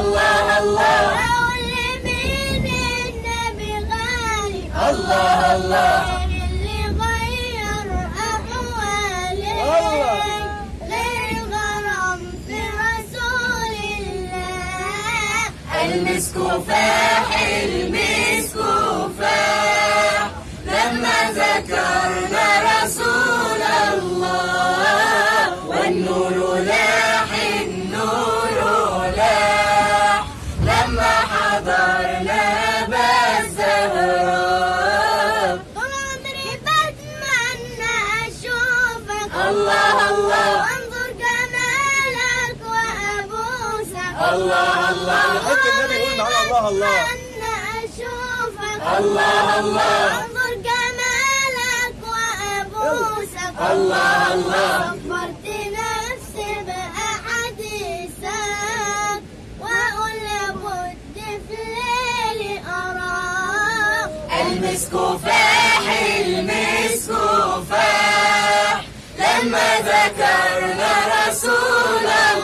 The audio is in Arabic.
الله الله. النبي غالي الله. الله. اللي غير غير الله. المسك فاح المسك. الله الله. وانظر جمالك وأبوسك الله الله. حط النبي يقول الله الله بتمنى أشوفك. الله الله. وانظر جمالك وأبوسك الله الله. صبرت نفسي بأحاديثك وأقول لابد في ليلي أراك المسك فاح لما ذكرنا رسول الله.